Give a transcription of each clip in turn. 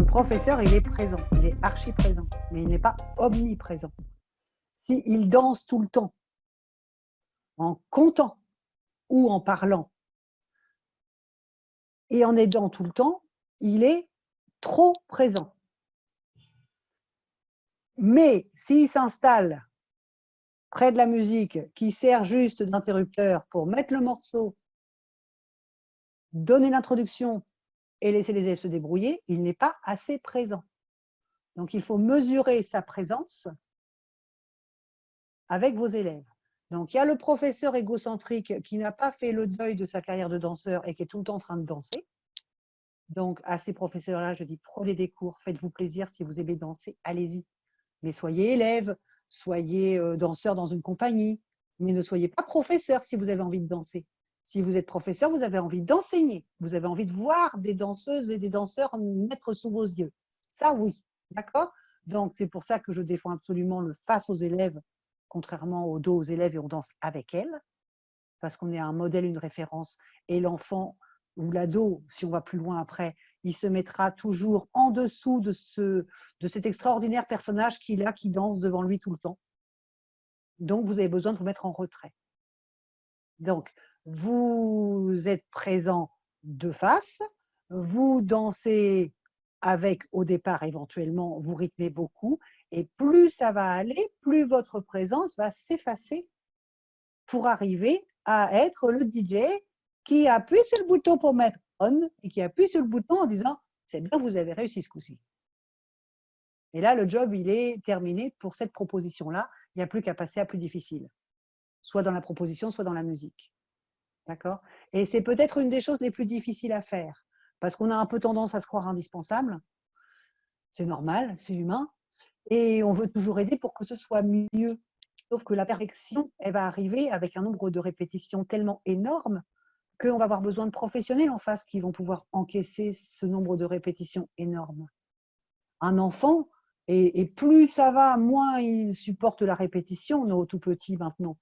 le professeur, il est présent, il est archi présent, mais il n'est pas omniprésent. S'il danse tout le temps, en comptant ou en parlant, et en aidant tout le temps, il est trop présent. Mais s'il s'installe près de la musique qui sert juste d'interrupteur pour mettre le morceau, donner l'introduction et laisser les élèves se débrouiller, il n'est pas assez présent. Donc il faut mesurer sa présence avec vos élèves. Donc il y a le professeur égocentrique qui n'a pas fait le deuil de sa carrière de danseur et qui est tout le temps en train de danser. Donc à ces professeurs-là, je dis prenez des cours, faites-vous plaisir, si vous aimez danser, allez-y. Mais soyez élève, soyez euh, danseur dans une compagnie, mais ne soyez pas professeur si vous avez envie de danser. Si vous êtes professeur, vous avez envie d'enseigner, vous avez envie de voir des danseuses et des danseurs mettre sous vos yeux. Ça, oui, d'accord? Donc, c'est pour ça que je défends absolument le face aux élèves, contrairement au dos aux élèves et on danse avec elles, parce qu'on est un modèle, une référence, et l'enfant ou l'ado, si on va plus loin après, il se mettra toujours en dessous de, ce, de cet extraordinaire personnage qu'il a, qui danse devant lui tout le temps. Donc, vous avez besoin de vous mettre en retrait. Donc, vous êtes présent de face, vous dansez avec, au départ, éventuellement, vous rythmez beaucoup, et plus ça va aller, plus votre présence va s'effacer pour arriver à être le DJ qui appuie sur le bouton pour mettre on et qui appuie sur le bouton en disant c'est bien, vous avez réussi ce coup-ci. Et là, le job, il est terminé pour cette proposition-là. Il n'y a plus qu'à passer à plus difficile, soit dans la proposition, soit dans la musique. D'accord? Et c'est peut-être une des choses les plus difficiles à faire, parce qu'on a un peu tendance à se croire indispensable. C'est normal, c'est humain. Et on veut toujours aider pour que ce soit mieux. Sauf que la perfection, elle va arriver avec un nombre de répétitions tellement énorme qu'on va avoir besoin de professionnels en face qui vont pouvoir encaisser ce nombre de répétitions énormes. Un enfant, et, plus ça va, moins il supporte la répétition, nos tout petits maintenant,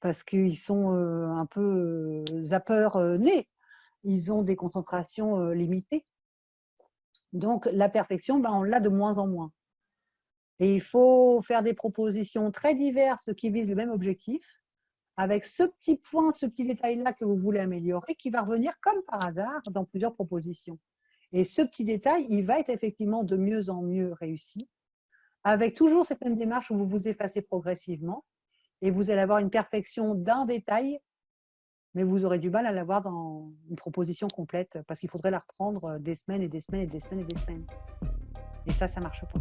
parce qu'ils sont un peu zappeurs nés. Ils ont des concentrations limitées. Donc, la perfection, ben, on l'a de moins en moins. Et il faut faire des propositions très diverses qui visent le même objectif, avec ce petit point, ce petit détail-là que vous voulez améliorer, qui va revenir comme par hasard dans plusieurs propositions. Et ce petit détail, il va être effectivement de mieux en mieux réussi, avec toujours cette même démarche où vous vous effacez progressivement, et vous allez avoir une perfection d'un détail, mais vous aurez du mal à l'avoir dans une proposition complète, parce qu'il faudrait la reprendre des semaines et des semaines et des semaines et des semaines. Et ça, ça ne marche pas.